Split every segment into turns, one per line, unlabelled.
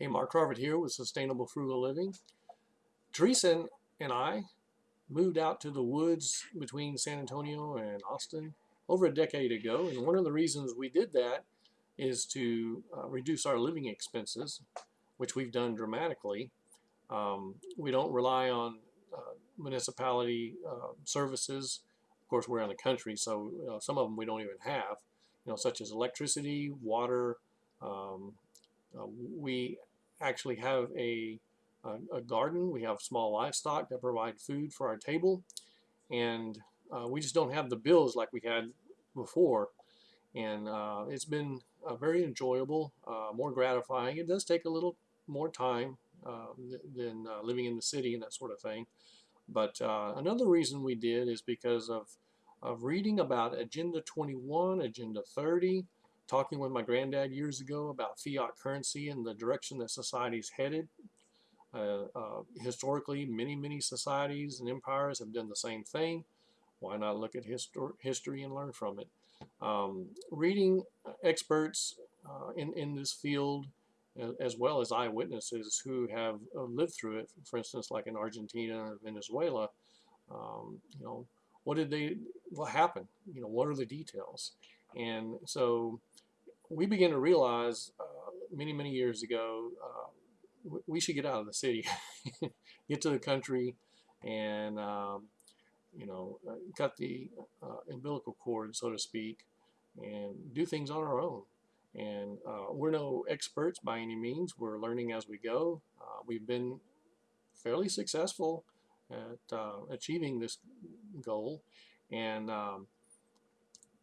Hey, Mark Harvard here with Sustainable Frugal Living. Teresa and I moved out to the woods between San Antonio and Austin over a decade ago, and one of the reasons we did that is to uh, reduce our living expenses, which we've done dramatically. Um, we don't rely on uh, municipality uh, services. Of course, we're in the country, so some of them we don't even have, you know, such as electricity, water. Um, we actually have a, a, a, garden. We have small livestock that provide food for our table, and uh, we just don't have the bills like we had before. And uh, it's been very enjoyable, more gratifying. It does take a little more time uh, than uh, living in the city and that sort of thing. But uh, another reason we did is because of, of reading about Agenda 21, Agenda 30, talking with my granddad years ago about fiat currency and the direction that society is headed. Uh, uh, historically, many, many societies and empires have done the same thing. Why not look at histor history and learn from it? Um, reading experts uh, in, in this field as well as eyewitnesses who have uh, lived through it. For instance, like in Argentina or Venezuela, um, you know, what did they, what happened? You know, what are the details? And so we began to realize uh, many, many years ago, uh, we should get out of the city, get to the country, and um, you know, uh, cut the uh, umbilical cord, so to speak, and do things on our own. And uh, we're no experts by any means. We're learning as we go. We've been fairly successful at achieving this goal. And um,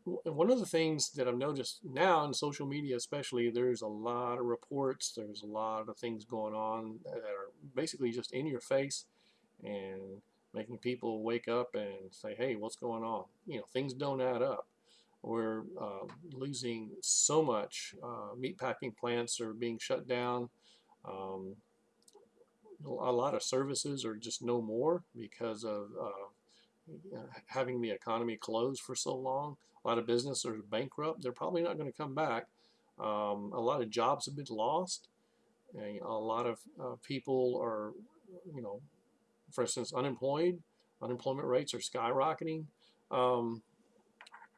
one of the things that I've noticed now in social media especially, there's a lot of reports, there's a lot of things going on that are basically just in your face and making people wake up and say, hey, what's going on? You know, things don't add up. We're uh, losing so much. Uh, meatpacking plants are being shut down. Um, a lot of services are just no more because of uh, having the economy closed for so long. A lot of businesses are bankrupt. They're probably not going to come back. Um, a lot of jobs have been lost. And a lot of uh, people are, you know, for instance, unemployed. Unemployment rates are skyrocketing. Um,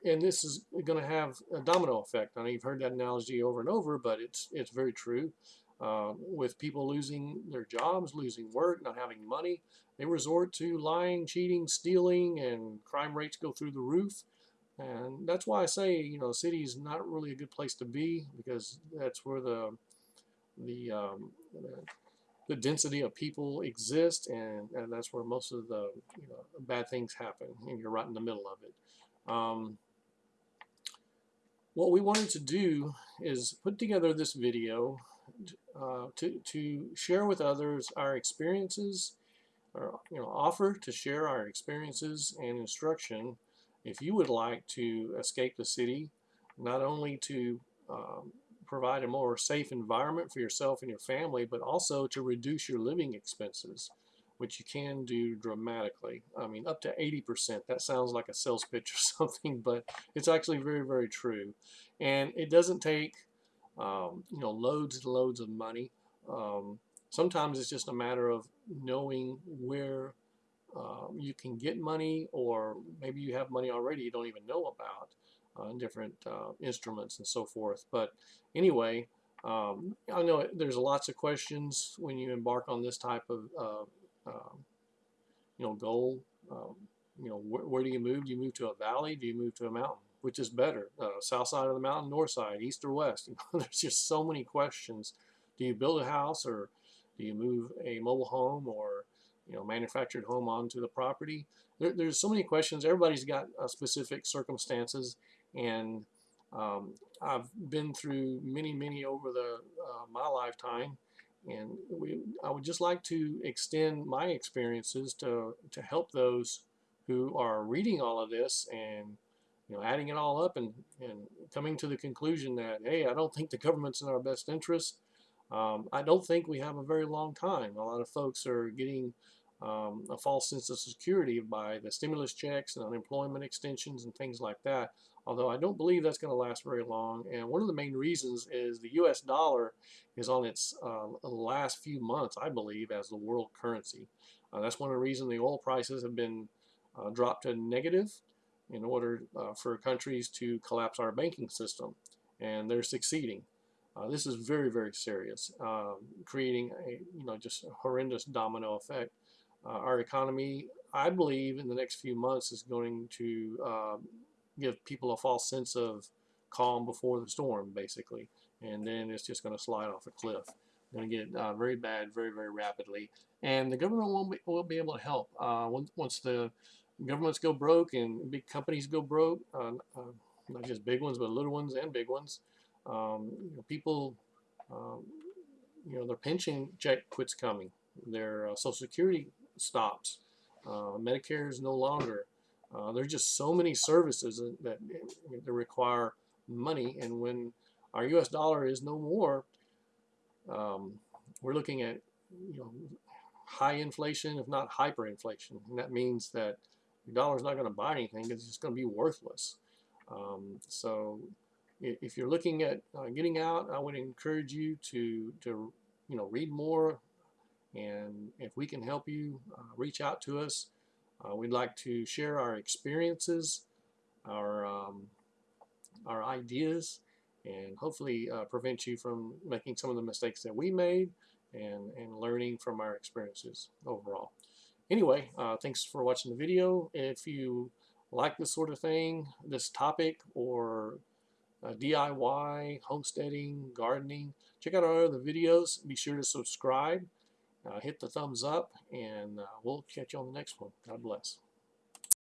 and this is going to have a domino effect. I know you've heard that analogy over and over, but it's it's very true. Uh, with people losing their jobs, losing work, not having money, they resort to lying, cheating, stealing, and crime rates go through the roof. And that's why I say, you know, city is not really a good place to be because that's where the the um, the density of people exist, and, and that's where most of the you know, bad things happen, and you're right in the middle of it. Um, what we wanted to do is put together this video uh, to, to share with others our experiences, or you know, offer to share our experiences and instruction if you would like to escape the city, not only to um, provide a more safe environment for yourself and your family, but also to reduce your living expenses which you can do dramatically. I mean, up to 80%. That sounds like a sales pitch or something, but it's actually very, very true. And it doesn't take, um, you know, loads and loads of money. Um, sometimes it's just a matter of knowing where uh, you can get money or maybe you have money already you don't even know about uh, different uh, instruments and so forth. But anyway, um, I know there's lots of questions when you embark on this type of uh, um, you know, goal. Um, you know, wh where do you move? Do you move to a valley? Do you move to a mountain? Which is better, uh, south side of the mountain, north side, east or west? You know, there's just so many questions. Do you build a house or do you move a mobile home or you know manufactured home onto the property? There, there's so many questions. Everybody's got uh, specific circumstances, and um, I've been through many, many over the uh, my lifetime, and we, I would just like to extend my experiences to, to help those who are reading all of this and you know, adding it all up and, and coming to the conclusion that, hey, I don't think the government's in our best interest. Um, I don't think we have a very long time. A lot of folks are getting um, a false sense of security by the stimulus checks and unemployment extensions and things like that. although I don't believe that's going to last very long. And one of the main reasons is the U.S. dollar is on its uh, last few months, I believe, as the world currency. Uh, that's one of the reasons the oil prices have been uh, dropped to negative in order uh, for countries to collapse our banking system. And they're succeeding. Uh, this is very, very serious, um, creating a you know just horrendous domino effect. Uh, our economy, I believe, in the next few months is going to um, give people a false sense of calm before the storm, basically, and then it's just going to slide off a cliff. Going to get uh, very bad, very, very rapidly, and the government won't be, won't be able to help uh, once, once the governments go broke and big companies go broke, uh, uh, not just big ones, but little ones and big ones. Um, you know, people, um, you know, their pension check quits coming. Their uh, Social Security stops. Uh, Medicare is no longer. Uh, there's just so many services that, that require money, and when our U.S. dollar is no more, um, we're looking at you know high inflation, if not hyperinflation, and that means that your is not going to buy anything; it's just going to be worthless. Um, so if you're looking at uh, getting out, I would encourage you to, to you know, read more. And if we can help you, uh, reach out to us. Uh, we'd like to share our experiences, our, um, our ideas, and hopefully uh, prevent you from making some of the mistakes that we made and, and learning from our experiences overall. Anyway, uh, thanks for watching the video. If you like this sort of thing, this topic, or uh, DIY, homesteading, gardening. Check out our other videos. Be sure to subscribe, uh, hit the thumbs up, and uh, we'll catch you on the next one. God bless.